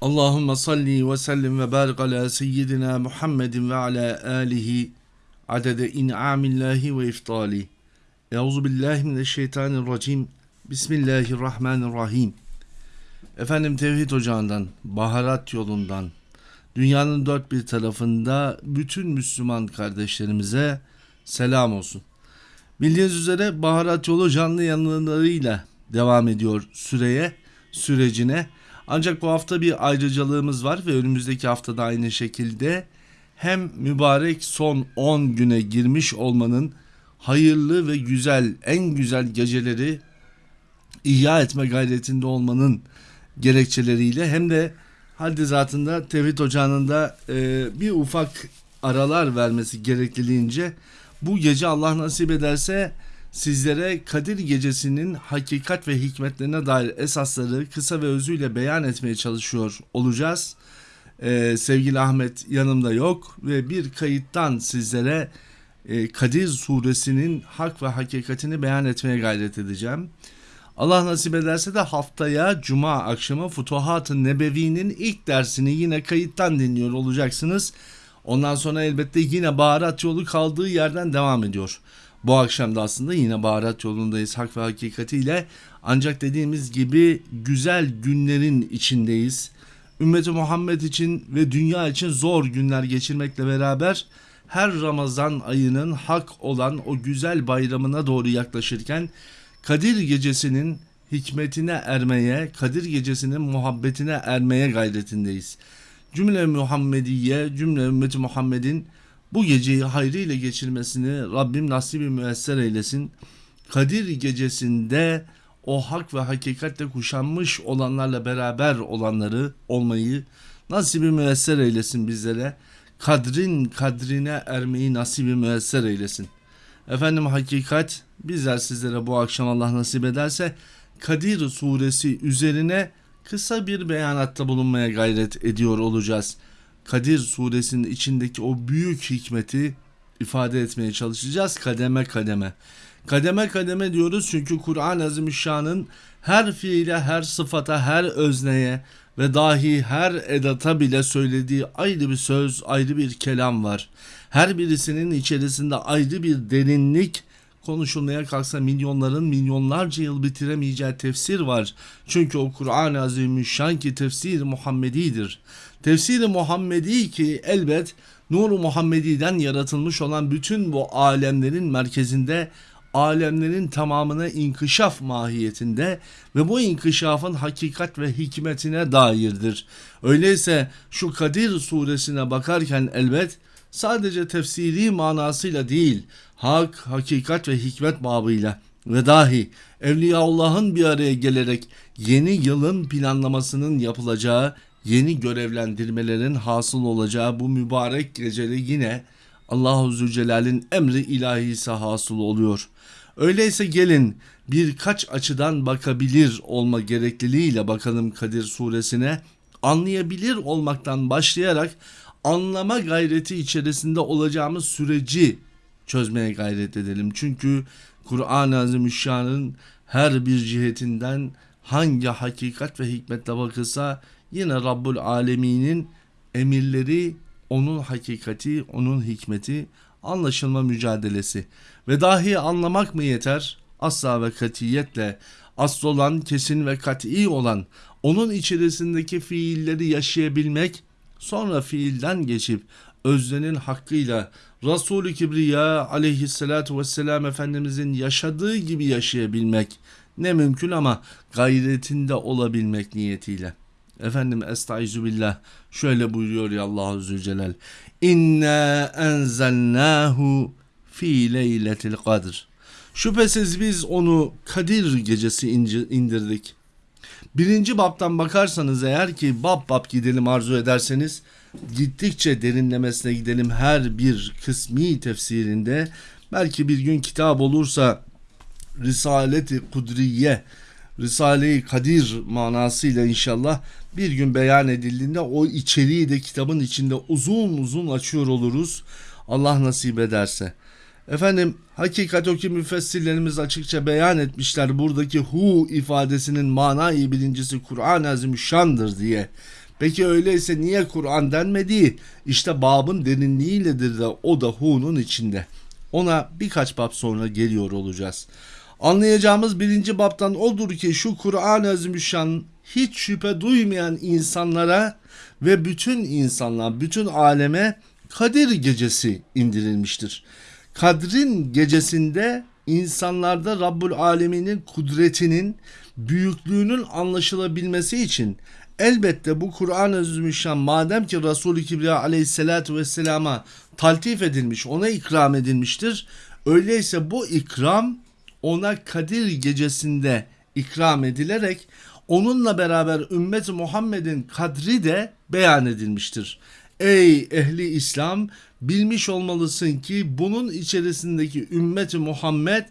Allahümme salli ve sellim ve barik ala seyyidina Muhammedin ve ala alihi adede in'amillahi ve iftali. Euzu billahi mineşşeytanirracim. Bismillahirrahmanirrahim. Efendim Tevhid Ocağı'ndan, Baharat yolundan, dünyanın dört bir tarafında bütün Müslüman kardeşlerimize selam olsun. Bildiğiniz üzere Baharat yolu canlı yanlarıyla devam ediyor süreye, sürecine. Ancak bu hafta bir ayrıcalığımız var ve önümüzdeki haftada aynı şekilde hem mübarek son 10 güne girmiş olmanın hayırlı ve güzel, en güzel geceleri ihya etme gayretinde olmanın gerekçeleriyle hem de haddi zatında Tevhid Ocağı'nın da e, bir ufak aralar vermesi gerekliliğince bu gece Allah nasip ederse sizlere Kadir Gecesi'nin hakikat ve hikmetlerine dair esasları kısa ve özüyle beyan etmeye çalışıyor olacağız. Ee, sevgili Ahmet yanımda yok ve bir kayıttan sizlere e, Kadir suresinin hak ve hakikatini beyan etmeye gayret edeceğim. Allah nasip ederse de haftaya Cuma akşamı Futuhat-ı Nebevi'nin ilk dersini yine kayıttan dinliyor olacaksınız. Ondan sonra elbette yine baharat yolu kaldığı yerden devam ediyor. Bu akşam da aslında yine baharat yolundayız hak ve hakikatiyle. Ancak dediğimiz gibi güzel günlerin içindeyiz. Ümmeti Muhammed için ve dünya için zor günler geçirmekle beraber her Ramazan ayının hak olan o güzel bayramına doğru yaklaşırken Kadir gecesinin hikmetine ermeye, Kadir gecesinin muhabbetine ermeye gayretindeyiz. Cümle Muhammediye, cümle ümmeti Muhammed'in bu geceyi hayrıyla geçirmesini Rabbim nasibi müesser eylesin. Kadir gecesinde o hak ve hakikatle kuşanmış olanlarla beraber olanları olmayı nasibi müesser eylesin bizlere. Kadrin kadrine ermeyi nasibi müesser eylesin. Efendim hakikat bizler sizlere bu akşam Allah nasip ederse Kadir suresi üzerine kısa bir beyanatta bulunmaya gayret ediyor olacağız. Kadir suresinin içindeki o büyük hikmeti ifade etmeye çalışacağız kademe kademe. Kademe kademe diyoruz çünkü Kur'an-ı Azimüşşan'ın her fiile, her sıfata, her özneye ve dahi her edata bile söylediği ayrı bir söz, ayrı bir kelam var. Her birisinin içerisinde ayrı bir derinlik, konuşulmaya kalksa milyonların milyonlarca yıl bitiremeyeceği tefsir var. Çünkü o Kur'an-ı Azimüşşan ki tefsir Muhammedidir. Tefsiri Muhammedi ki elbet Nur-u Muhammedi'den yaratılmış olan bütün bu alemlerin merkezinde alemlerin tamamına inkişaf mahiyetinde ve bu inkişafın hakikat ve hikmetine dairdir. Öyleyse şu Kadir suresine bakarken elbet sadece tefsiri manasıyla değil, hak, hakikat ve hikmet babıyla ve dahi Evliyaullah'ın bir araya gelerek yeni yılın planlamasının yapılacağı, yeni görevlendirmelerin hasıl olacağı bu mübarek gecede yine Allahu Zülcelal'in emri ilahisi hasıl oluyor. Öyleyse gelin birkaç açıdan bakabilir olma gerekliliğiyle bakalım Kadir suresine anlayabilir olmaktan başlayarak anlama gayreti içerisinde olacağımız süreci çözmeye gayret edelim. Çünkü Kur'an-ı Azimüşşan'ın her bir cihetinden hangi hakikat ve hikmetle bakılsa yine Rabbul Alemin'in emirleri, onun hakikati, onun hikmeti, anlaşılma mücadelesi. Ve dahi anlamak mı yeter? Asla ve katiyetle asıl olan, kesin ve kat'i olan, onun içerisindeki fiilleri yaşayabilmek, sonra fiilden geçip öznenin hakkıyla Resul-i Kibriya aleyhissalatu vesselam Efendimizin yaşadığı gibi yaşayabilmek ne mümkün ama gayretinde olabilmek niyetiyle. Efendim estaizu billah şöyle buyuruyor ya Allahu Zülcelal. İnna enzelnahu fi leyletil kadr. Şüphesiz biz onu Kadir gecesi indirdik. Birinci babtan bakarsanız eğer ki bab bab gidelim arzu ederseniz gittikçe derinlemesine gidelim her bir kısmi tefsirinde belki bir gün kitap olursa Risaleti Kudriye Risale-i Kadir manasıyla inşallah bir gün beyan edildiğinde o içeriği de kitabın içinde uzun uzun açıyor oluruz. Allah nasip ederse. Efendim hakikat o ki müfessirlerimiz açıkça beyan etmişler buradaki hu ifadesinin manayı birincisi Kur'an-ı Azimüşşan'dır diye. Peki öyleyse niye Kur'an denmedi? İşte babın derinliğiyledir de o da hu'nun içinde. Ona birkaç bab sonra geliyor olacağız. Anlayacağımız birinci babtan odur ki şu Kur'an-ı Azimüşşan hiç şüphe duymayan insanlara ve bütün insanlar, bütün aleme Kadir gecesi indirilmiştir. Kadrin gecesinde insanlarda Rabbul Alemin'in kudretinin, büyüklüğünün anlaşılabilmesi için elbette bu Kur'an-ı Azimüşşan madem ki Resul-i Kibriya aleyhissalatü vesselama taltif edilmiş, ona ikram edilmiştir. Öyleyse bu ikram ona Kadir gecesinde ikram edilerek onunla beraber ümmet Muhammed'in kadri de beyan edilmiştir. Ey ehli İslam bilmiş olmalısın ki bunun içerisindeki ümmeti Muhammed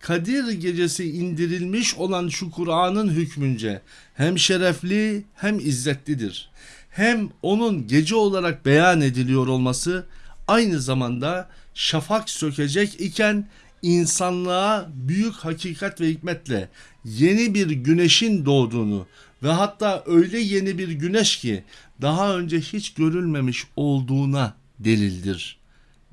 Kadir gecesi indirilmiş olan şu Kur'an'ın hükmünce hem şerefli hem izzetlidir. Hem onun gece olarak beyan ediliyor olması aynı zamanda şafak sökecek iken insanlığa büyük hakikat ve hikmetle yeni bir güneşin doğduğunu ve hatta öyle yeni bir güneş ki daha önce hiç görülmemiş olduğuna delildir.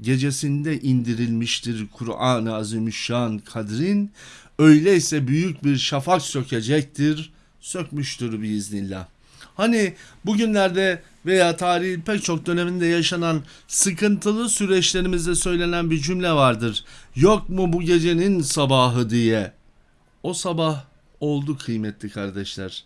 Gecesinde indirilmiştir Kur'an-ı Azimüşşan kadrin, öyleyse büyük bir şafak sökecektir, sökmüştür biiznillah. Hani bugünlerde veya tarihin pek çok döneminde yaşanan sıkıntılı süreçlerimizde söylenen bir cümle vardır. Yok mu bu gecenin sabahı diye. O sabah oldu kıymetli kardeşler.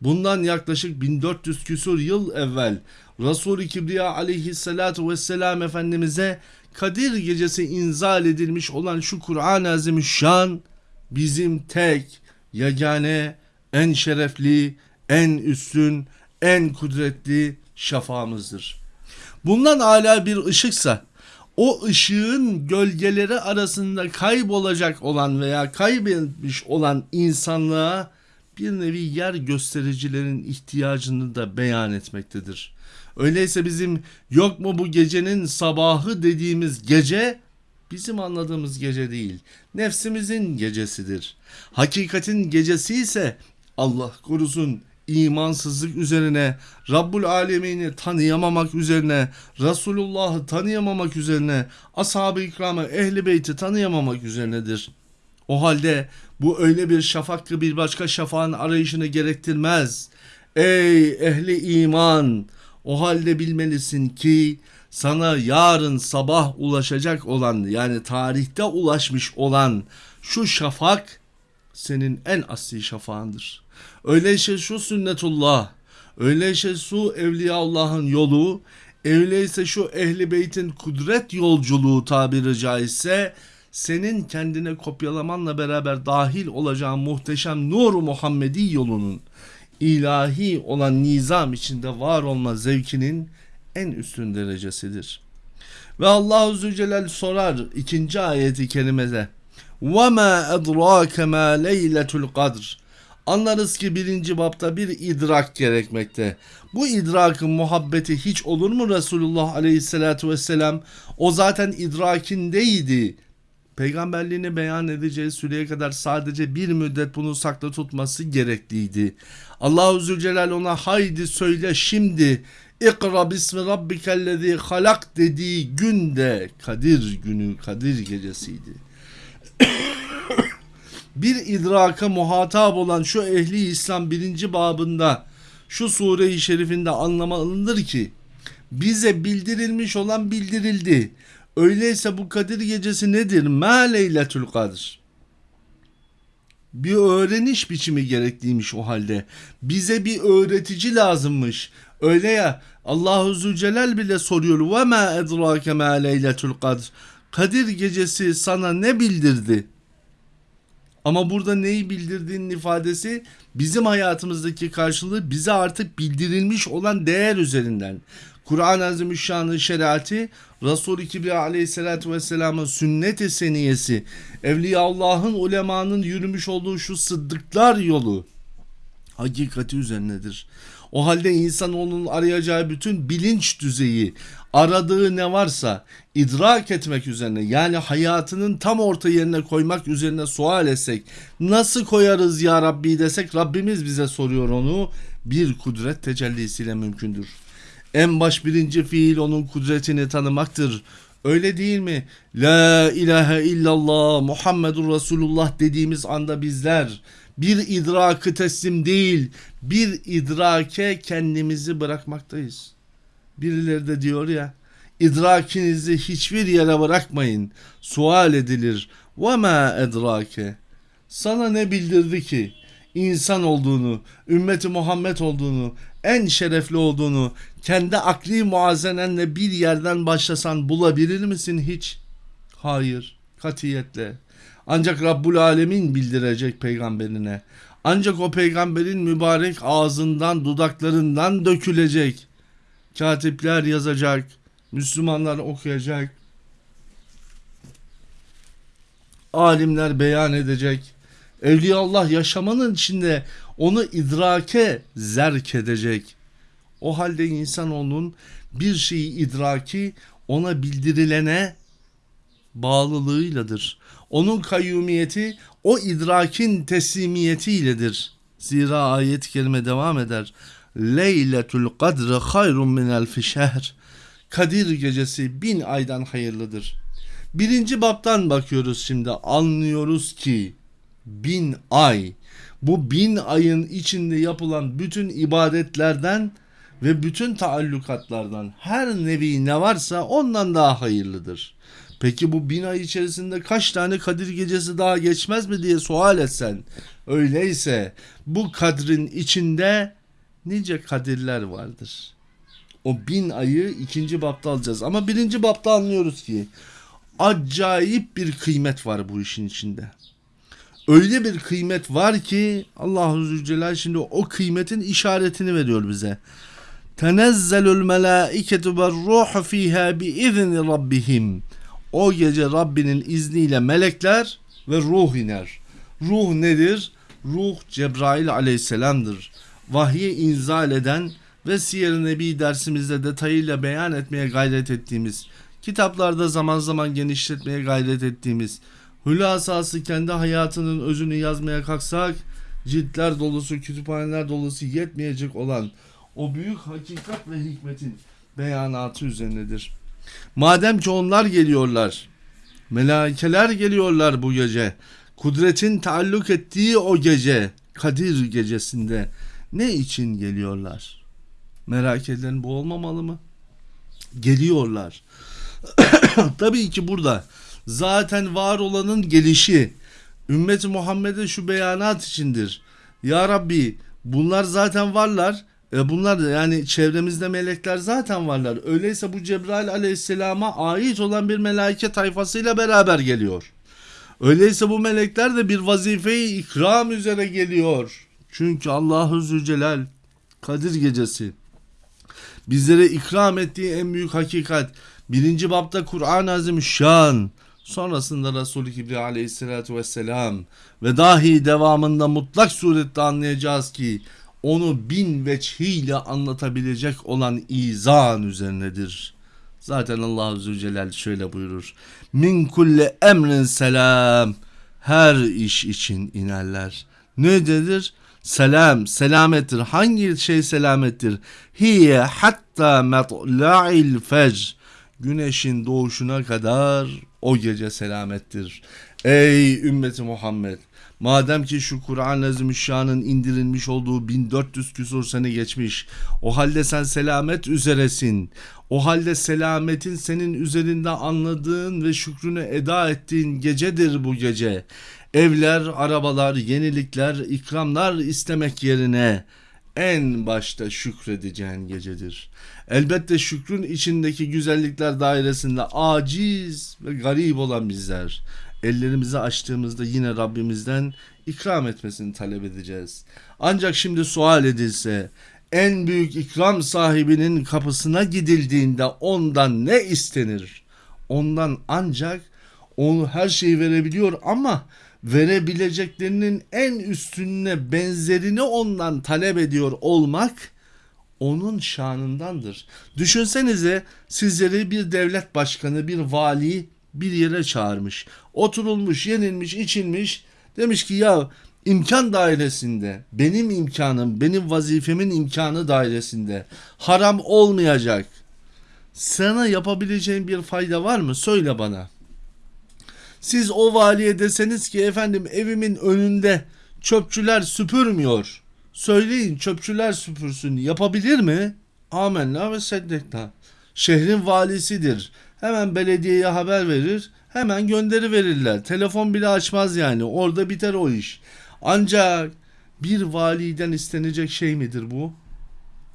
Bundan yaklaşık 1400 küsur yıl evvel Resul-i Kibriya aleyhissalatu vesselam Efendimiz'e Kadir gecesi inzal edilmiş olan şu Kur'an-ı Azimüşşan bizim tek, yegane, en şerefli, en üstün, en kudretli şafağımızdır. Bundan hala bir ışıksa o ışığın gölgeleri arasında kaybolacak olan veya kaybetmiş olan insanlığa bir nevi yer göstericilerin ihtiyacını da beyan etmektedir. Öyleyse bizim yok mu bu gecenin sabahı dediğimiz gece bizim anladığımız gece değil. Nefsimizin gecesidir. Hakikatin gecesi ise Allah korusun imansızlık üzerine, Rabbul Alemin'i tanıyamamak üzerine, Resulullah'ı tanıyamamak üzerine, ashab-ı ikramı, ehli beyti tanıyamamak üzerinedir. O halde bu öyle bir şafak ki bir başka şafağın arayışını gerektirmez. Ey ehli iman! O halde bilmelisin ki sana yarın sabah ulaşacak olan yani tarihte ulaşmış olan şu şafak senin en asli şafağındır. Öyleyse şu sünnetullah, öyleyse şu Evliyaullah'ın yolu, öyleyse şu ehli beytin kudret yolculuğu tabiri caizse senin kendine kopyalamanla beraber dahil olacağın muhteşem nur Muhammedi yolunun ilahi olan nizam içinde var olma zevkinin en üstün derecesidir. Ve Allahu Zülcelal sorar ikinci ayeti kerimede وَمَا اَدْرَاكَ مَا لَيْلَةُ الْقَدْرِ Anlarız ki birinci bapta bir idrak gerekmekte. Bu idrakın muhabbeti hiç olur mu Resulullah aleyhissalatu vesselam? O zaten idrakindeydi. Peygamberliğini beyan edeceği süreye kadar sadece bir müddet bunu saklı tutması gerekliydi. Allahu Zülcelal ona haydi söyle şimdi İkra bismi rabbikellezi halak dediği günde Kadir günü Kadir gecesiydi. bir idraka muhatap olan şu ehli İslam birinci babında şu sure-i şerifinde anlamalıdır ki bize bildirilmiş olan bildirildi. Öyleyse bu Kadir gecesi nedir? Ma leyletül kadr. Bir öğreniş biçimi gerekliymiş o halde. Bize bir öğretici lazımmış. Öyle ya Allahu Zülcelal bile soruyor. Ve ma edrake ma leyletül kadr. Kadir gecesi sana ne bildirdi? Ama burada neyi bildirdiğinin ifadesi bizim hayatımızdaki karşılığı bize artık bildirilmiş olan değer üzerinden. Kur'an-ı Azimüşşan'ın şeriatı, Resul-i Kibriya aleyhissalatü vesselamın sünnet-i seniyesi, Evliyaullah'ın, ulemanın yürümüş olduğu şu sıddıklar yolu hakikati üzerinedir. O halde insanoğlunun arayacağı bütün bilinç düzeyi, aradığı ne varsa idrak etmek üzerine yani hayatının tam orta yerine koymak üzerine sual etsek nasıl koyarız ya Rabbi desek Rabbimiz bize soruyor onu bir kudret tecellisiyle mümkündür. En baş birinci fiil onun kudretini tanımaktır. Öyle değil mi? La ilahe illallah Muhammedur Resulullah dediğimiz anda bizler bir idrakı teslim değil bir idrake kendimizi bırakmaktayız. Birileri de diyor ya idrakinizi hiçbir yere bırakmayın. Sual edilir. Ma edrake. Sana ne bildirdi ki? insan olduğunu, ümmeti Muhammed olduğunu, en şerefli olduğunu kendi akli muazenenle bir yerden başlasan bulabilir misin hiç? Hayır, katiyetle. Ancak Rabbul Alemin bildirecek peygamberine. Ancak o peygamberin mübarek ağzından, dudaklarından dökülecek. Katipler yazacak, Müslümanlar okuyacak. Alimler beyan edecek. Evliyaullah yaşamanın içinde onu idrake zerk edecek. O halde insanoğlunun bir şeyi idraki ona bildirilene bağlılığıyladır. Onun kayyumiyeti o idrakin teslimiyetiyledir. Zira ayet-i kerime devam eder. Leyletul kadri hayrun minel fişehr. Kadir gecesi bin aydan hayırlıdır. Birinci baptan bakıyoruz şimdi anlıyoruz ki bin ay bu bin ayın içinde yapılan bütün ibadetlerden ve bütün taallukatlardan her nevi ne varsa ondan daha hayırlıdır. Peki bu bin ay içerisinde kaç tane Kadir gecesi daha geçmez mi diye sual etsen. Öyleyse bu kadrin içinde nice kadirler vardır. O bin ayı ikinci bapta alacağız. Ama birinci bapta anlıyoruz ki acayip bir kıymet var bu işin içinde öyle bir kıymet var ki Allahu Zülcelal şimdi o kıymetin işaretini veriyor bize. Tenezzelül melâiketu ve ruhu fîhâ bi izni rabbihim. O gece Rabbinin izniyle melekler ve ruh iner. Ruh nedir? Ruh Cebrail aleyhisselamdır. Vahye inzal eden ve Siyer-i Nebi dersimizde detayıyla beyan etmeye gayret ettiğimiz, kitaplarda zaman zaman genişletmeye gayret ettiğimiz, Hülasası kendi hayatının özünü yazmaya kalksak ciltler dolusu, kütüphaneler dolusu yetmeyecek olan o büyük hakikat ve hikmetin beyanatı üzerinedir. Madem ki onlar geliyorlar, melaikeler geliyorlar bu gece, kudretin taalluk ettiği o gece, Kadir gecesinde ne için geliyorlar? Merak edilen bu olmamalı mı? Geliyorlar. Tabii ki burada zaten var olanın gelişi. Ümmeti Muhammed'e şu beyanat içindir. Ya Rabbi bunlar zaten varlar. E bunlar yani çevremizde melekler zaten varlar. Öyleyse bu Cebrail aleyhisselama ait olan bir melaike tayfasıyla beraber geliyor. Öyleyse bu melekler de bir vazifeyi ikram üzere geliyor. Çünkü Allahu Zülcelal Kadir gecesi bizlere ikram ettiği en büyük hakikat birinci bapta Kur'an-ı Azimüşşan Sonrasında Resul-i Kibri aleyhissalatü vesselam ve dahi devamında mutlak surette anlayacağız ki onu bin veçhiyle anlatabilecek olan izan üzerinedir. Zaten Allah Zülcelal şöyle buyurur. Min kulle emrin selam. Her iş için inerler. Ne dedir? Selam, selamettir. Hangi şey selamettir? Hiye hatta metla'il fecr güneşin doğuşuna kadar o gece selamettir. Ey ümmeti Muhammed! Madem ki şu Kur'an-ı Azimüşşan'ın indirilmiş olduğu 1400 küsur sene geçmiş. O halde sen selamet üzeresin. O halde selametin senin üzerinde anladığın ve şükrünü eda ettiğin gecedir bu gece. Evler, arabalar, yenilikler, ikramlar istemek yerine en başta şükredeceğin gecedir. Elbette şükrün içindeki güzellikler dairesinde aciz ve garip olan bizler ellerimizi açtığımızda yine Rabbimizden ikram etmesini talep edeceğiz. Ancak şimdi sual edilse en büyük ikram sahibinin kapısına gidildiğinde ondan ne istenir? Ondan ancak onu her şeyi verebiliyor ama verebileceklerinin en üstününe benzerini ondan talep ediyor olmak onun şanındandır. Düşünsenize sizleri bir devlet başkanı, bir vali bir yere çağırmış. Oturulmuş, yenilmiş, içilmiş. Demiş ki ya imkan dairesinde, benim imkanım, benim vazifemin imkanı dairesinde haram olmayacak. Sana yapabileceğin bir fayda var mı? Söyle bana. Siz o valiye deseniz ki efendim evimin önünde çöpçüler süpürmüyor. Söyleyin çöpçüler süpürsün. Yapabilir mi? Amenna ve seddekna. Şehrin valisidir. Hemen belediyeye haber verir. Hemen gönderi verirler. Telefon bile açmaz yani. Orada biter o iş. Ancak bir validen istenecek şey midir bu?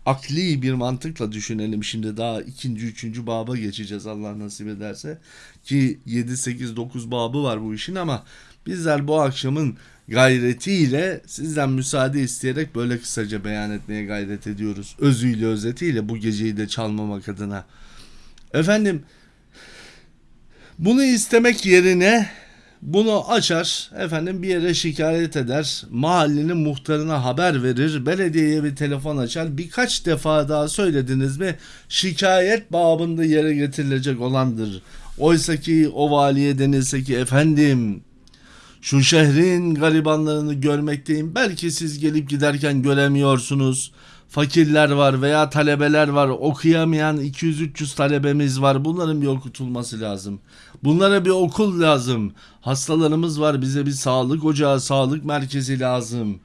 akli bir mantıkla düşünelim şimdi daha ikinci üçüncü baba geçeceğiz Allah nasip ederse ki 7 8 9 babı var bu işin ama bizler bu akşamın gayretiyle sizden müsaade isteyerek böyle kısaca beyan etmeye gayret ediyoruz. Özüyle özetiyle bu geceyi de çalmamak adına. Efendim bunu istemek yerine bunu açar, efendim bir yere şikayet eder, mahallenin muhtarına haber verir, belediyeye bir telefon açar. Birkaç defa daha söylediniz mi şikayet babında yere getirilecek olandır. Oysa ki o valiye denilse ki efendim şu şehrin garibanlarını görmekteyim. Belki siz gelip giderken göremiyorsunuz. Fakirler var veya talebeler var. Okuyamayan 200-300 talebemiz var. Bunların bir okutulması lazım. Bunlara bir okul lazım. Hastalarımız var. Bize bir sağlık ocağı, sağlık merkezi lazım.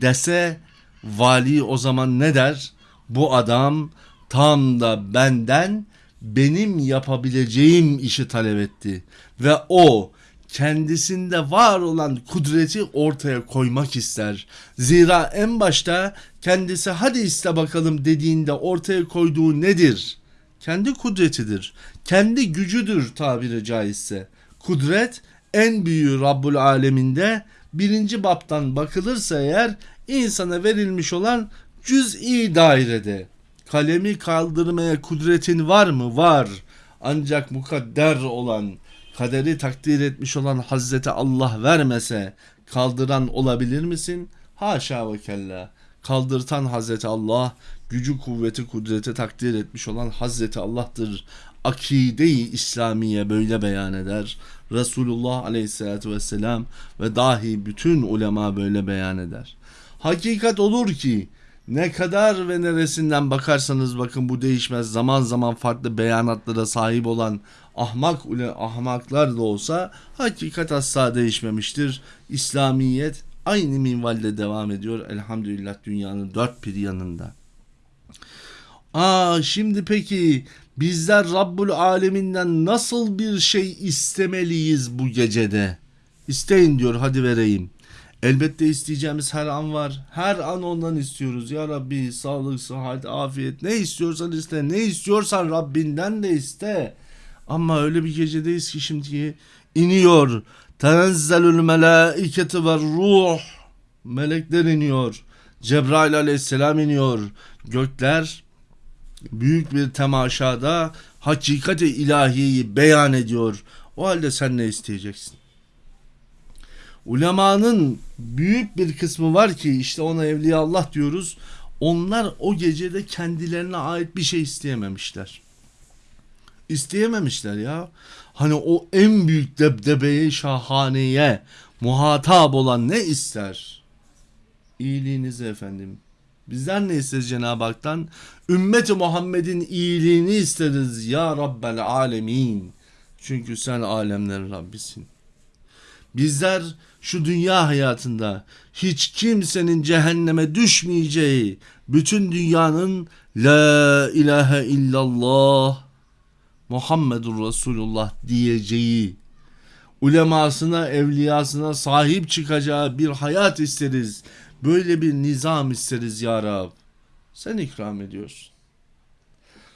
Dese vali o zaman ne der? Bu adam tam da benden benim yapabileceğim işi talep etti. Ve o kendisinde var olan kudreti ortaya koymak ister. Zira en başta kendisi hadi iste bakalım dediğinde ortaya koyduğu nedir? Kendi kudretidir. Kendi gücüdür tabiri caizse. Kudret en büyüğü Rabbul Aleminde birinci baptan bakılırsa eğer insana verilmiş olan cüz'i dairede. Kalemi kaldırmaya kudretin var mı? Var. Ancak mukadder olan kaderi takdir etmiş olan Hazreti Allah vermese kaldıran olabilir misin? Haşa ve kella. Kaldırtan Hazreti Allah, gücü kuvveti kudreti takdir etmiş olan Hazreti Allah'tır. Akide-i İslamiye böyle beyan eder. Resulullah aleyhissalatü vesselam ve dahi bütün ulema böyle beyan eder. Hakikat olur ki ne kadar ve neresinden bakarsanız bakın bu değişmez. Zaman zaman farklı beyanatlara sahip olan ahmak ule ahmaklar da olsa hakikat asla değişmemiştir. İslamiyet aynı minvalde devam ediyor. Elhamdülillah dünyanın dört bir yanında. Aa şimdi peki bizler Rabbul Aleminden nasıl bir şey istemeliyiz bu gecede? İsteyin diyor hadi vereyim. Elbette isteyeceğimiz her an var. Her an ondan istiyoruz. Ya Rabbi sağlık, sıhhat, afiyet ne istiyorsan iste. Ne istiyorsan Rabbinden de iste. Ama öyle bir gecedeyiz ki şimdi iniyor. Tenezzelül melaiketi ve ruh. Melekler iniyor. Cebrail aleyhisselam iniyor. Gökler büyük bir temaşada hakikati ilahiyeyi beyan ediyor. O halde sen ne isteyeceksin? Ulemanın büyük bir kısmı var ki işte ona evliya Allah diyoruz. Onlar o gecede kendilerine ait bir şey isteyememişler. İsteyememişler ya. Hani o en büyük debdebeye şahaneye muhatap olan ne ister? İyiliğinizi efendim. Bizden ne isteriz Cenab-ı Hak'tan? Ümmeti Muhammed'in iyiliğini isteriz ya Rabbel Alemin. Çünkü sen alemlerin Rabbisin. Bizler şu dünya hayatında hiç kimsenin cehenneme düşmeyeceği, bütün dünyanın La ilahe illallah Muhammedur Resulullah diyeceği, ulemasına, evliyasına sahip çıkacağı bir hayat isteriz. Böyle bir nizam isteriz ya Rab. Sen ikram ediyorsun.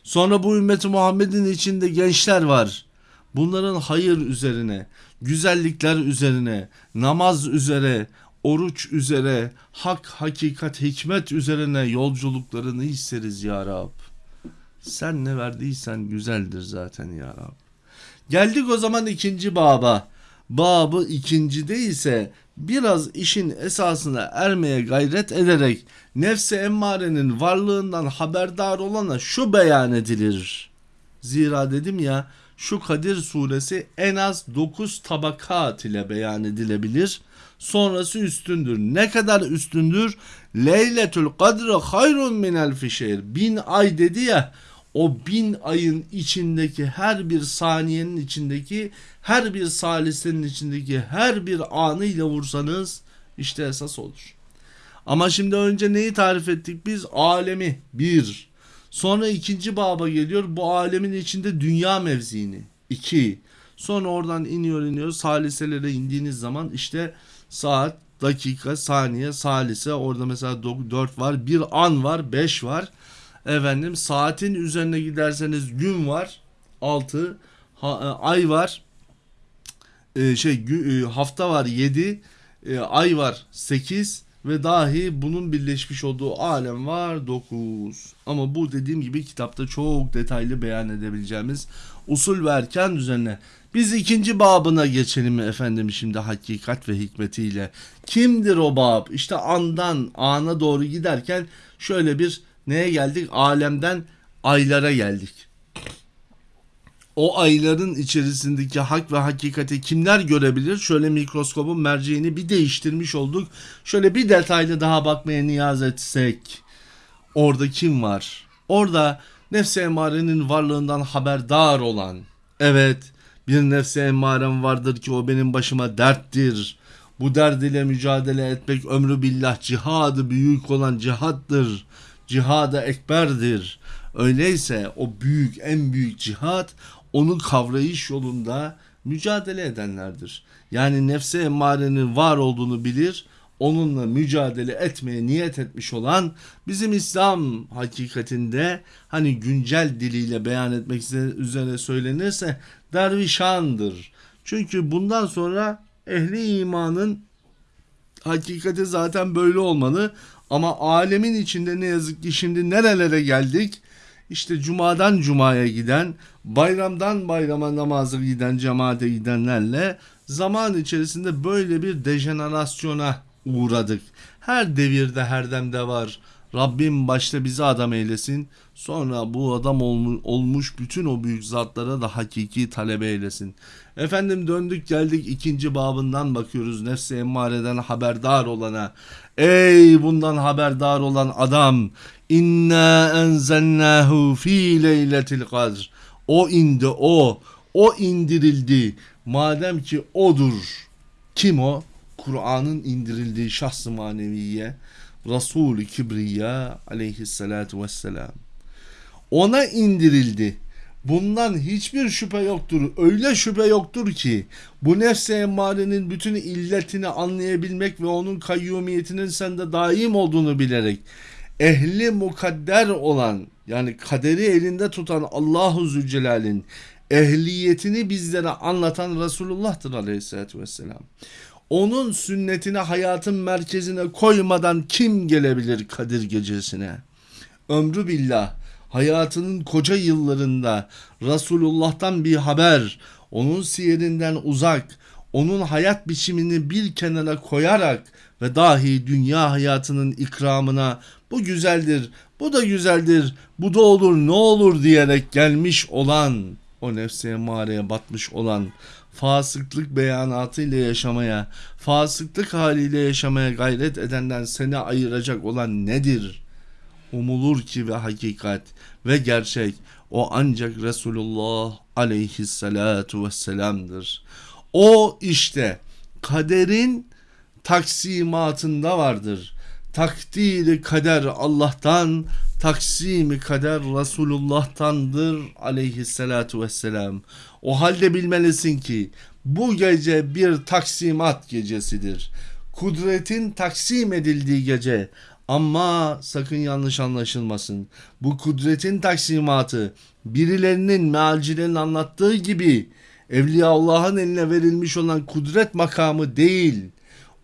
Sonra bu ümmeti Muhammed'in içinde gençler var. Bunların hayır üzerine, güzellikler üzerine, namaz üzere, oruç üzere, hak, hakikat, hikmet üzerine yolculuklarını isteriz ya Rab. Sen ne verdiysen güzeldir zaten ya Rab. Geldik o zaman ikinci baba. Babı ikincide ise biraz işin esasına ermeye gayret ederek nefse emmarenin varlığından haberdar olana şu beyan edilir. Zira dedim ya şu Kadir suresi en az 9 tabakat ile beyan edilebilir. Sonrası üstündür. Ne kadar üstündür? Leyletül kadre hayrun min elfi şehir. Bin ay dedi ya o bin ayın içindeki her bir saniyenin içindeki her bir salisenin içindeki her bir anıyla vursanız işte esas olur. Ama şimdi önce neyi tarif ettik biz? Alemi bir. Sonra ikinci baba geliyor bu alemin içinde dünya mevziini. iki. Sonra oradan iniyor iniyor saliselere indiğiniz zaman işte saat, dakika, saniye, salise orada mesela 4 var, bir an var, 5 var. Efendim saatin üzerine giderseniz gün var 6 ay var e, şey e, hafta var 7 e, ay var 8 ve dahi bunun birleşmiş olduğu alem var 9 ama bu dediğim gibi kitapta çok detaylı beyan edebileceğimiz usul ve erken biz ikinci babına geçelim efendim şimdi hakikat ve hikmetiyle. Kimdir o bab? İşte andan ana doğru giderken şöyle bir neye geldik alemden aylara geldik o ayların içerisindeki hak ve hakikati kimler görebilir? Şöyle mikroskopun merceğini bir değiştirmiş olduk. Şöyle bir detaylı daha bakmaya niyaz etsek. Orada kim var? Orada nefse emarenin varlığından haberdar olan. Evet bir nefse emarem vardır ki o benim başıma derttir. Bu derd ile mücadele etmek ömrü billah cihadı büyük olan cihattır. Cihada ekberdir. Öyleyse o büyük en büyük cihat onu kavrayış yolunda mücadele edenlerdir. Yani nefse emmarenin var olduğunu bilir, onunla mücadele etmeye niyet etmiş olan bizim İslam hakikatinde hani güncel diliyle beyan etmek üzere söylenirse dervişandır. Çünkü bundan sonra ehli imanın hakikati zaten böyle olmalı ama alemin içinde ne yazık ki şimdi nerelere geldik? işte cumadan cumaya giden, bayramdan bayrama namazı giden, cemaate gidenlerle zaman içerisinde böyle bir dejenerasyona uğradık. Her devirde her demde var. Rabbim başta bizi adam eylesin. Sonra bu adam olmuş bütün o büyük zatlara da hakiki talebe eylesin. Efendim döndük geldik ikinci babından bakıyoruz nefsi emmareden haberdar olana. Ey bundan haberdar olan adam İnna enzelnahu fi leyletil kadr. O indi o. O indirildi. Madem ki odur. Kim o? Kur'an'ın indirildiği şahs-ı maneviye. Resul-i Kibriya aleyhissalatu vesselam. Ona indirildi. Bundan hiçbir şüphe yoktur. Öyle şüphe yoktur ki bu nefse emmarenin bütün illetini anlayabilmek ve onun kayyumiyetinin sende daim olduğunu bilerek ehli mukadder olan yani kaderi elinde tutan Allahu Zülcelal'in ehliyetini bizlere anlatan Resulullah'tır aleyhissalatü vesselam. Onun sünnetini hayatın merkezine koymadan kim gelebilir Kadir gecesine? Ömrü billah hayatının koca yıllarında Resulullah'tan bir haber, onun siyerinden uzak, onun hayat biçimini bir kenara koyarak ve dahi dünya hayatının ikramına bu güzeldir, bu da güzeldir, bu da olur ne olur diyerek gelmiş olan o nefse mağaraya batmış olan fasıklık beyanatıyla yaşamaya, fasıklık haliyle yaşamaya gayret edenden seni ayıracak olan nedir? Umulur ki ve hakikat ve gerçek o ancak Resulullah aleyhissalatu vesselam'dır. O işte kaderin taksimatında vardır. Takdiri kader Allah'tan, taksimi kader Resulullah'tandır aleyhissalatu vesselam. O halde bilmelisin ki bu gece bir taksimat gecesidir. Kudretin taksim edildiği gece ama sakın yanlış anlaşılmasın. Bu kudretin taksimatı birilerinin mealcilerin anlattığı gibi Evliya Allah'ın eline verilmiş olan kudret makamı değil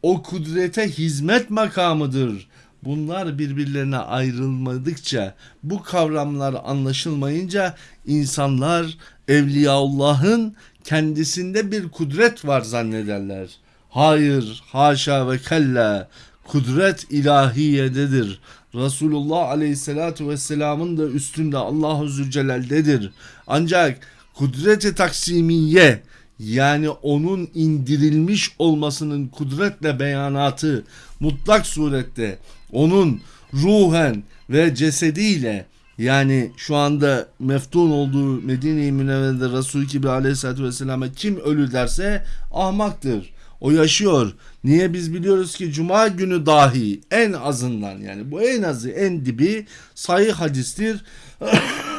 o kudrete hizmet makamıdır. Bunlar birbirlerine ayrılmadıkça, bu kavramlar anlaşılmayınca insanlar Evliyaullah'ın kendisinde bir kudret var zannederler. Hayır, haşa ve kella. Kudret ilahiyededir. Resulullah Aleyhisselatü Vesselam'ın da üstünde Allahu Zülcelal'dedir. Ancak kudreti taksimiye yani onun indirilmiş olmasının kudretle beyanatı mutlak surette onun ruhen ve cesediyle yani şu anda meftun olduğu Medine-i Münevvere'de Resul-i Kibri Aleyhisselatü Vesselam'a kim ölü derse ahmaktır. O yaşıyor. Niye biz biliyoruz ki cuma günü dahi en azından yani bu en azı en dibi sahih hadistir.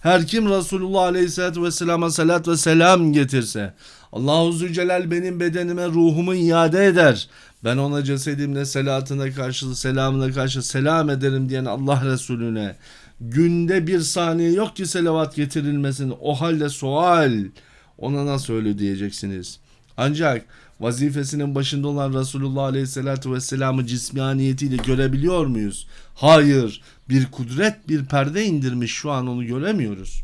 Her kim Resulullah Aleyhisselatü Vesselam'a salat ve selam getirse Allahu Zülcelal benim bedenime ruhumu iade eder. Ben ona cesedimle selatına karşı selamına karşı selam ederim diyen Allah Resulüne günde bir saniye yok ki selavat getirilmesin. O halde sual ona nasıl öyle diyeceksiniz? Ancak vazifesinin başında olan Resulullah Aleyhisselatü Vesselam'ı cismaniyetiyle görebiliyor muyuz? Hayır. Bir kudret bir perde indirmiş şu an onu göremiyoruz.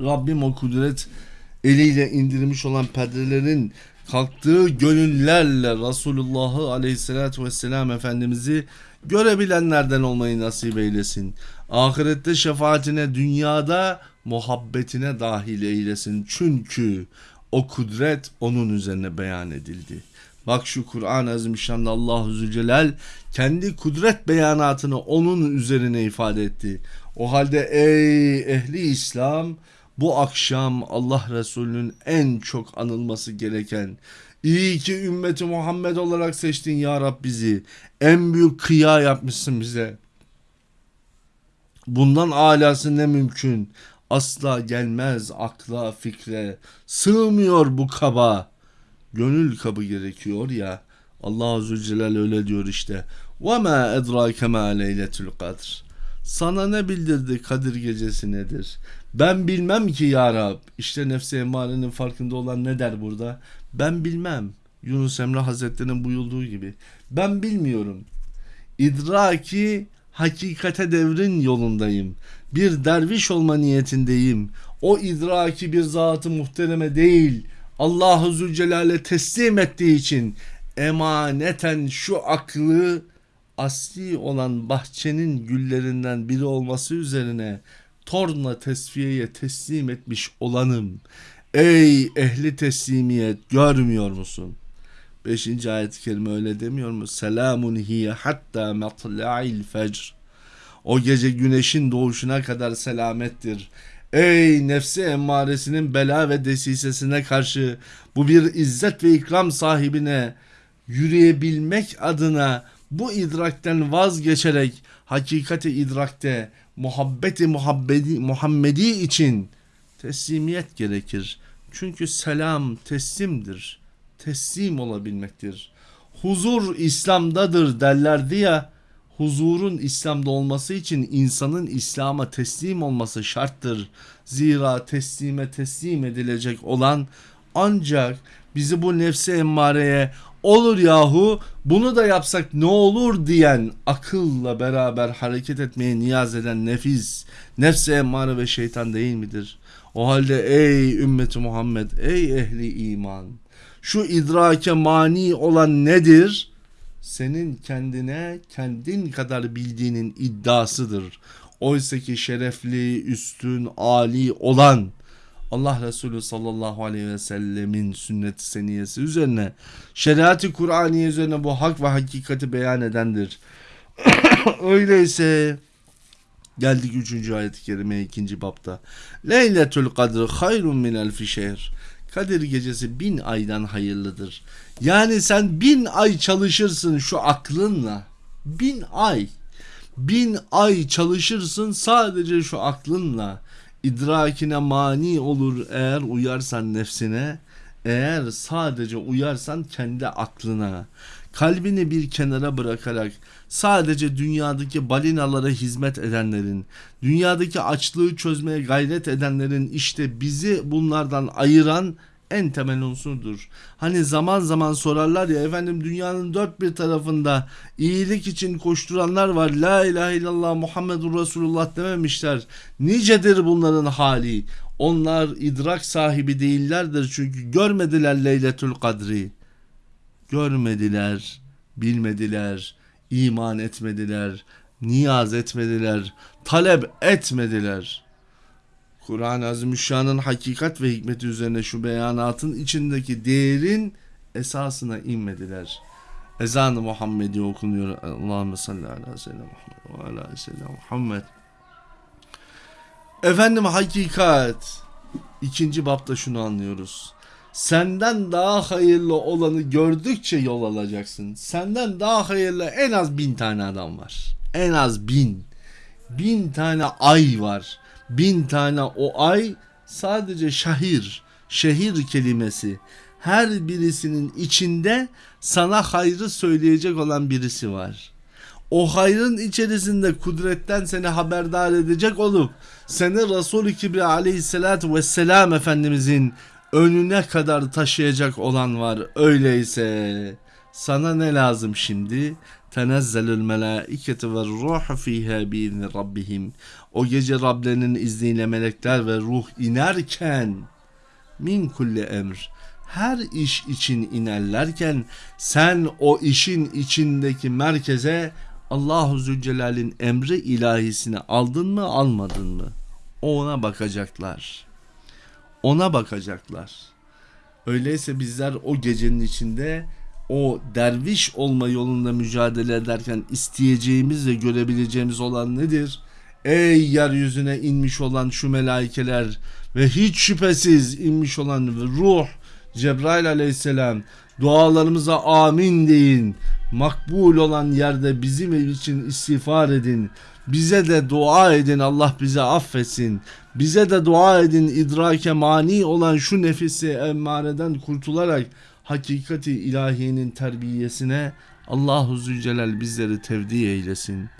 Rabbim o kudret eliyle indirmiş olan perdelerin kalktığı gönüllerle Resulullah'ı Aleyhisselatü Vesselam Efendimiz'i görebilenlerden olmayı nasip eylesin. Ahirette şefaatine, dünyada muhabbetine dahil eylesin. Çünkü o kudret onun üzerine beyan edildi. Bak şu Kur'an-ı Azimüşşan'da Allahu Zülcelal kendi kudret beyanatını onun üzerine ifade etti. O halde ey ehli İslam bu akşam Allah Resulü'nün en çok anılması gereken İyi ki ümmeti Muhammed olarak seçtin ya Rab bizi. En büyük kıya yapmışsın bize. Bundan alası ne mümkün? Asla gelmez akla fikre. Sığmıyor bu kaba. Gönül kabı gerekiyor ya. Allah Zülcelal öyle diyor işte. وَمَا اَدْرَاكَ مَا لَيْلَةُ الْقَدْرِ Sana ne bildirdi Kadir gecesi nedir? Ben bilmem ki ya Rab. İşte nefsi emarenin farkında olan ne der burada? Ben bilmem. Yunus Emre Hazretleri'nin buyurduğu gibi. Ben bilmiyorum. İdraki hakikate devrin yolundayım. Bir derviş olma niyetindeyim. O idraki bir zatı muhtereme değil. Allahu Zülcelal'e teslim ettiği için emaneten şu aklı asli olan bahçenin güllerinden biri olması üzerine torna tesfiyeye teslim etmiş olanım. Ey ehli teslimiyet görmüyor musun? Beşinci ayet-i kerime öyle demiyor mu? Selamun hiye hatta matla'il fecr. O gece güneşin doğuşuna kadar selamettir. Ey nefsi emmaresinin bela ve desisesine karşı bu bir izzet ve ikram sahibine yürüyebilmek adına bu idrakten vazgeçerek hakikati idrakte muhabbeti muhabbedi, Muhammedi için teslimiyet gerekir. Çünkü selam teslimdir. Teslim olabilmektir. Huzur İslam'dadır derlerdi ya. Huzurun İslam'da olması için insanın İslam'a teslim olması şarttır. Zira teslime teslim edilecek olan ancak bizi bu nefsi emmareye olur yahu bunu da yapsak ne olur diyen akılla beraber hareket etmeye niyaz eden nefis, nefsi emmare ve şeytan değil midir? O halde ey ümmeti Muhammed, ey ehli iman, şu idrake mani olan nedir? Senin kendine kendin kadar bildiğinin iddiasıdır. Oysa ki şerefli, üstün, ali olan Allah Resulü sallallahu aleyhi ve sellemin sünnet seniyesi üzerine şeriatı Kur'aniye üzerine bu hak ve hakikati beyan edendir. Öyleyse geldik 3. ayet-i kerime 2. bapta. Leyletül kadr hayrun min elfi şehr. Kadir gecesi bin aydan hayırlıdır. Yani sen bin ay çalışırsın şu aklınla. Bin ay. Bin ay çalışırsın sadece şu aklınla idrakine mani olur eğer uyarsan nefsine, eğer sadece uyarsan kendi aklına, kalbini bir kenara bırakarak sadece dünyadaki balinalara hizmet edenlerin, dünyadaki açlığı çözmeye gayret edenlerin işte bizi bunlardan ayıran en temel unsurdur. Hani zaman zaman sorarlar ya efendim dünyanın dört bir tarafında iyilik için koşturanlar var. La ilahe illallah Muhammedur Resulullah dememişler. Nicedir bunların hali. Onlar idrak sahibi değillerdir çünkü görmediler Leyletül Kadri. Görmediler, bilmediler, iman etmediler, niyaz etmediler, talep etmediler. Kur'an-ı Azimüşşan'ın hakikat ve hikmeti üzerine şu beyanatın içindeki değerin esasına inmediler. Ezan-ı Muhammedi okunuyor. Allahümme salli ala seyyidina Muhammed ve Muhammed. Efendim hakikat. İkinci bapta şunu anlıyoruz. Senden daha hayırlı olanı gördükçe yol alacaksın. Senden daha hayırlı en az bin tane adam var. En az bin. Bin tane ay var. Bin tane o ay sadece şehir, şehir kelimesi. Her birisinin içinde sana hayrı söyleyecek olan birisi var. O hayrın içerisinde kudretten seni haberdar edecek olup seni Resul-i Kibriya aleyhissalatü vesselam Efendimizin önüne kadar taşıyacak olan var. Öyleyse sana ne lazım şimdi? Tenezzelül melaiketu ve ruh fiha biizni rabbihim. O gece Rablerinin izniyle melekler ve ruh inerken min kulli emr her iş için inerlerken sen o işin içindeki merkeze Allahu Zülcelal'in emri ilahisini aldın mı almadın mı? Ona bakacaklar. Ona bakacaklar. Öyleyse bizler o gecenin içinde o derviş olma yolunda mücadele ederken isteyeceğimiz ve görebileceğimiz olan nedir? Ey yeryüzüne inmiş olan şu melaikeler ve hiç şüphesiz inmiş olan ruh Cebrail aleyhisselam dualarımıza amin deyin. Makbul olan yerde bizim için istiğfar edin. Bize de dua edin Allah bize affetsin. Bize de dua edin idrake mani olan şu nefisi emmareden kurtularak hakikati ilahiyenin terbiyesine Allahu Zülcelal bizleri tevdi eylesin.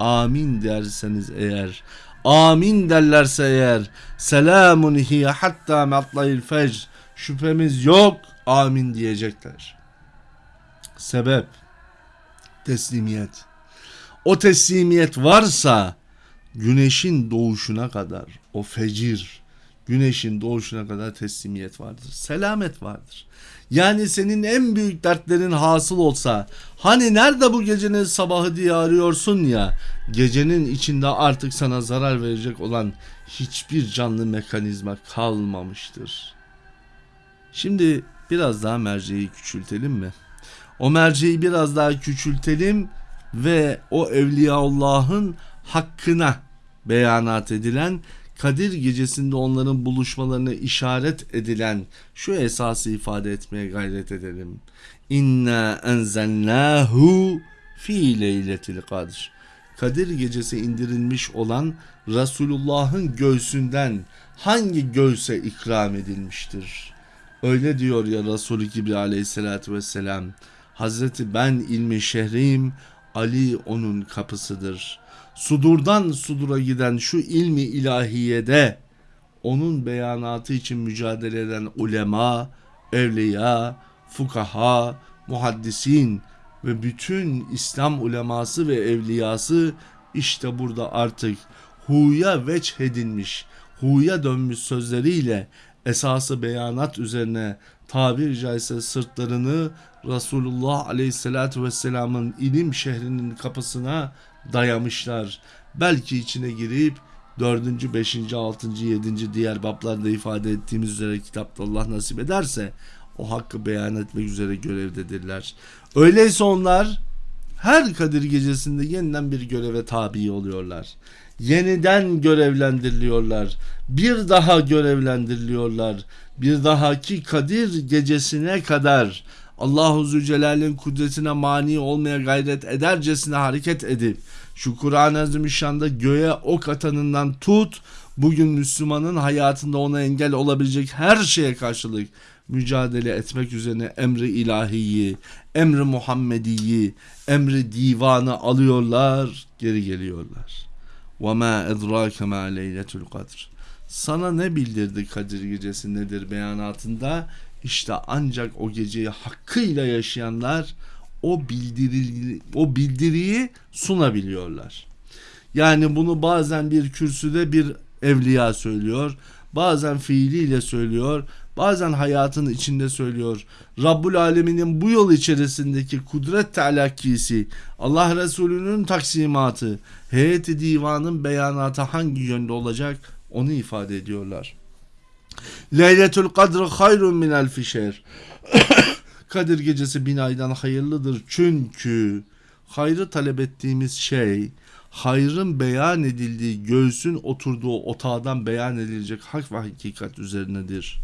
Amin derseniz eğer amin derlerse eğer selamun hiye hatta matlayil fecr şüphemiz yok amin diyecekler. Sebep teslimiyet. O teslimiyet varsa güneşin doğuşuna kadar o fecir güneşin doğuşuna kadar teslimiyet vardır. Selamet vardır. Yani senin en büyük dertlerin hasıl olsa hani nerede bu gecenin sabahı diye arıyorsun ya gecenin içinde artık sana zarar verecek olan hiçbir canlı mekanizma kalmamıştır. Şimdi biraz daha merceği küçültelim mi? O merceği biraz daha küçültelim ve o Evliyaullah'ın hakkına beyanat edilen Kadir gecesinde onların buluşmalarına işaret edilen şu esası ifade etmeye gayret edelim. İnna enzelnahu fi leyletil kadr. Kadir gecesi indirilmiş olan Resulullah'ın göğsünden hangi göğse ikram edilmiştir? Öyle diyor ya Resulü Kibri aleyhissalatü vesselam. Hazreti ben ilmi şehriyim, Ali onun kapısıdır. Sudurdan sudura giden şu ilmi ilahiyede onun beyanatı için mücadele eden ulema, evliya, fukaha, muhaddisin ve bütün İslam uleması ve evliyası işte burada artık huya veç edilmiş, huya dönmüş sözleriyle esası beyanat üzerine tabir caizse sırtlarını Resulullah Aleyhisselatü Vesselam'ın ilim şehrinin kapısına dayamışlar. Belki içine girip 4. 5. 6. 7. diğer bablarda ifade ettiğimiz üzere kitapta Allah nasip ederse o hakkı beyan etmek üzere görevdedirler. Öyleyse onlar her Kadir gecesinde yeniden bir göreve tabi oluyorlar. Yeniden görevlendiriliyorlar. Bir daha görevlendiriliyorlar. Bir dahaki Kadir gecesine kadar Allahu Zülcelal'in kudretine mani olmaya gayret edercesine hareket edip şu Kur'an-ı Azimüşşan'da göğe ok atanından tut bugün Müslümanın hayatında ona engel olabilecek her şeye karşılık mücadele etmek üzerine emri ilahiyi, emri Muhammediyi, emri divanı alıyorlar, geri geliyorlar. وَمَا اَدْرَاكَ مَا لَيْلَةُ الْقَدْرِ Sana ne bildirdi Kadir Gecesi nedir beyanatında? işte ancak o geceyi hakkıyla yaşayanlar o bildiri o bildiriyi sunabiliyorlar. Yani bunu bazen bir kürsüde bir evliya söylüyor. bazen fiiliyle söylüyor, bazen hayatın içinde söylüyor. Rabbul Alemin'in bu yol içerisindeki kudret telakkisi, Allah Resulü'nün taksimatı, heyeti divanın beyanatı hangi yönde olacak onu ifade ediyorlar. Leyletül kadr hayrun min elfi şer. Kadir gecesi bin aydan hayırlıdır çünkü hayrı talep ettiğimiz şey hayrın beyan edildiği göğsün oturduğu otağdan beyan edilecek hak ve hakikat üzerinedir.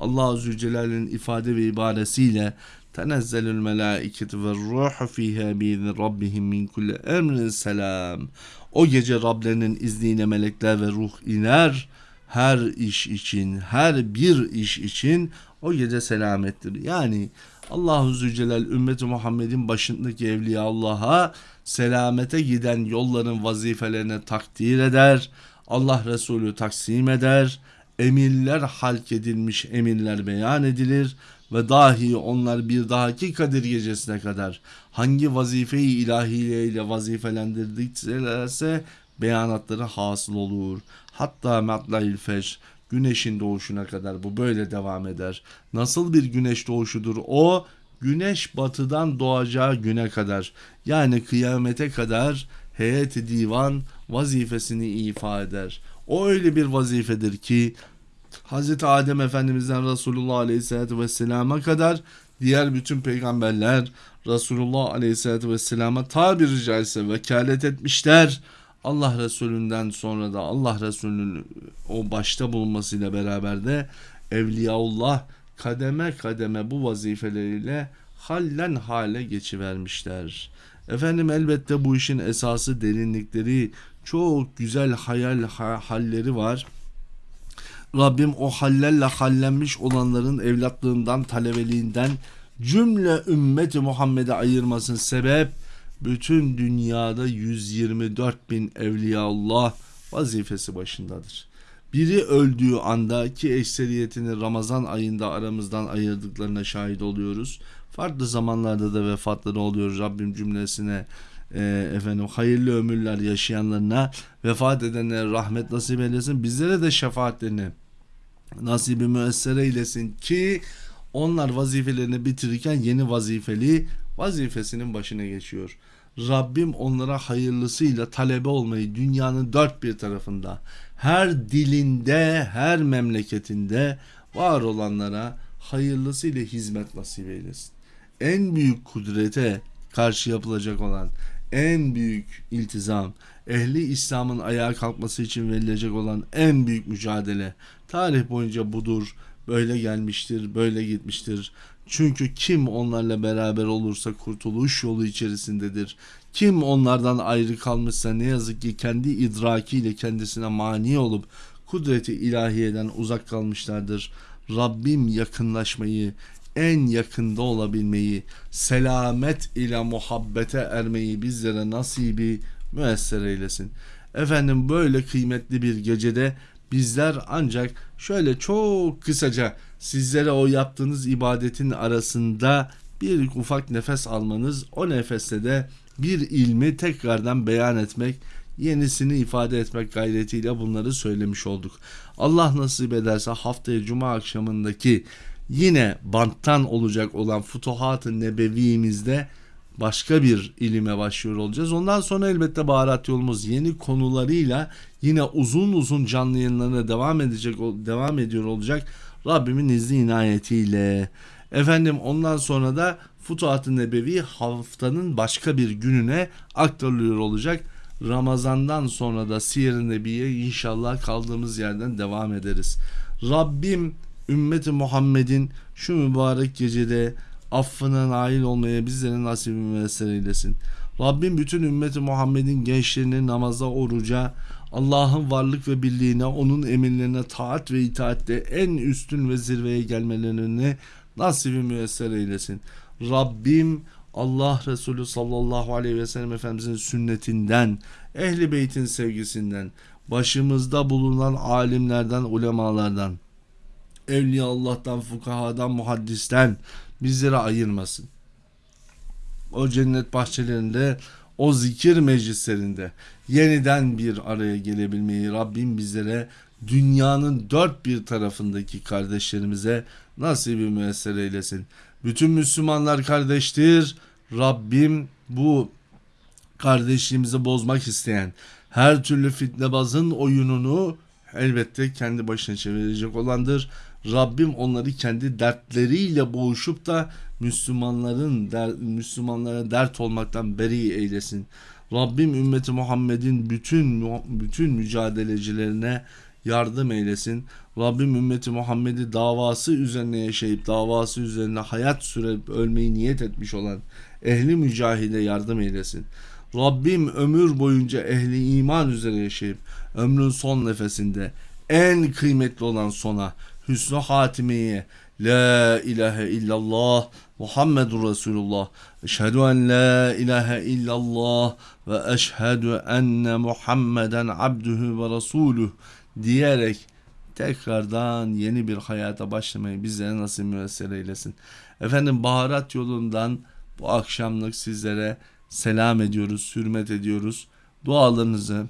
Allah Zülcelal'in ifade ve ibaresiyle tenezzelül melâiketu ve ruhu fîhâ biizni rabbihim min kulli emrin selam. O gece Rablerinin izniyle melekler ve ruh iner. Her iş için, her bir iş için o gece selamettir. Yani Allahu Zülcelal ümmeti Muhammed'in başındaki evliya Allah'a selamete giden yolların vazifelerine takdir eder. Allah Resulü taksim eder. Emirler halk edilmiş emirler beyan edilir ve dahi onlar bir dahaki Kadir gecesine kadar hangi vazifeyi ilahiye ile vazifelendirdiklerse beyanatları hasıl olur. Hatta matlail fecr güneşin doğuşuna kadar bu böyle devam eder. Nasıl bir güneş doğuşudur o? Güneş batıdan doğacağı güne kadar yani kıyamete kadar heyet divan vazifesini ifa eder. O öyle bir vazifedir ki Hz. Adem Efendimiz'den Resulullah Aleyhisselatü Vesselam'a kadar diğer bütün peygamberler Resulullah Aleyhisselatü Vesselam'a tabiri caizse vekalet etmişler. Allah Resulü'nden sonra da Allah Resulü'nün o başta bulunmasıyla beraber de Evliyaullah kademe kademe bu vazifeleriyle hallen hale geçivermişler. Efendim elbette bu işin esası derinlikleri çok güzel hayal halleri var. Rabbim o hallerle hallenmiş olanların evlatlığından, talebeliğinden cümle ümmeti Muhammed'e ayırmasın sebep bütün dünyada 124 bin evliyaullah vazifesi başındadır. Biri öldüğü anda ki ekseriyetini Ramazan ayında aramızdan ayırdıklarına şahit oluyoruz. Farklı zamanlarda da vefatları oluyor. Rabbim cümlesine e, efendim hayırlı ömürler yaşayanlarına vefat edenlere rahmet nasip eylesin. Bizlere de şefaatlerini nasibi müessere eylesin ki onlar vazifelerini bitirirken yeni vazifeli vazifesinin başına geçiyor. Rabbim onlara hayırlısıyla talebe olmayı dünyanın dört bir tarafında her dilinde her memleketinde var olanlara hayırlısıyla hizmet nasip eylesin. En büyük kudrete karşı yapılacak olan en büyük iltizam, ehli İslam'ın ayağa kalkması için verilecek olan en büyük mücadele tarih boyunca budur. Böyle gelmiştir, böyle gitmiştir. Çünkü kim onlarla beraber olursa kurtuluş yolu içerisindedir. Kim onlardan ayrı kalmışsa ne yazık ki kendi idrakiyle kendisine mani olup kudreti ilahiyeden uzak kalmışlardır. Rabbim yakınlaşmayı, en yakında olabilmeyi, selamet ile muhabbete ermeyi bizlere nasibi müesser eylesin. Efendim böyle kıymetli bir gecede bizler ancak şöyle çok kısaca sizlere o yaptığınız ibadetin arasında bir ufak nefes almanız, o nefeste de bir ilmi tekrardan beyan etmek, yenisini ifade etmek gayretiyle bunları söylemiş olduk. Allah nasip ederse haftaya cuma akşamındaki yine banttan olacak olan Futuhat-ı Nebevimizde başka bir ilime başlıyor olacağız. Ondan sonra elbette baharat yolumuz yeni konularıyla yine uzun uzun canlı yayınlarına devam edecek devam ediyor olacak. Rabbimin izni inayetiyle. Efendim ondan sonra da Futuhat-ı Nebevi haftanın başka bir gününe aktarılıyor olacak. Ramazandan sonra da Siyer-i Nebi'ye inşallah kaldığımız yerden devam ederiz. Rabbim ümmeti Muhammed'in şu mübarek gecede affına nail olmaya bizlere nasip müessir eylesin. Rabbim bütün ümmeti Muhammed'in gençlerini namaza, oruca, Allah'ın varlık ve birliğine, onun emirlerine taat ve itaatte en üstün ve zirveye gelmelerini nasibi müessir eylesin. Rabbim Allah Resulü sallallahu aleyhi ve sellem Efendimizin sünnetinden, ehli beytin sevgisinden, başımızda bulunan alimlerden, ulemalardan, evliya Allah'tan, fukahadan, muhaddisten bizleri ayırmasın. O cennet bahçelerinde, o zikir meclislerinde yeniden bir araya gelebilmeyi Rabbim bizlere dünyanın dört bir tarafındaki kardeşlerimize nasibi müessir eylesin. Bütün Müslümanlar kardeştir. Rabbim bu kardeşliğimizi bozmak isteyen her türlü fitnebazın oyununu elbette kendi başına çevirecek olandır. Rabbim onları kendi dertleriyle boğuşup da Müslümanların der, Müslümanlara dert olmaktan beri eylesin. Rabbim ümmeti Muhammed'in bütün bütün mücadelecilerine yardım eylesin. Rabbim ümmeti Muhammed'i davası üzerine yaşayıp davası üzerine hayat sürüp ölmeyi niyet etmiş olan ehli mücahide yardım eylesin. Rabbim ömür boyunca ehli iman üzere yaşayıp ömrün son nefesinde en kıymetli olan sona hüsnü hatimeye La ilahe illallah Muhammedur Resulullah Eşhedü en la ilahe illallah ve eşhedü enne Muhammeden abdühü ve resuluh diyerek tekrardan yeni bir hayata başlamayı bizlere nasip müessir eylesin. Efendim baharat yolundan bu akşamlık sizlere selam ediyoruz, hürmet ediyoruz. Dualarınızı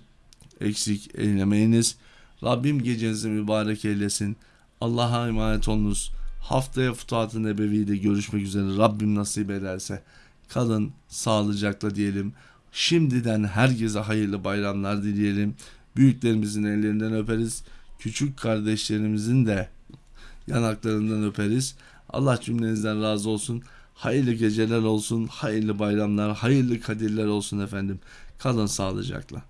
eksik eylemeyiniz. Rabbim gecenizi mübarek eylesin. Allah'a emanet olunuz. Haftaya Futuhat-ı Nebevi'de görüşmek üzere. Rabbim nasip ederse. Kalın sağlıcakla diyelim. Şimdiden herkese hayırlı bayramlar dileyelim. Büyüklerimizin ellerinden öperiz. Küçük kardeşlerimizin de yanaklarından öperiz. Allah cümlenizden razı olsun. Hayırlı geceler olsun, hayırlı bayramlar, hayırlı kadirler olsun efendim. Kalın sağlıcakla.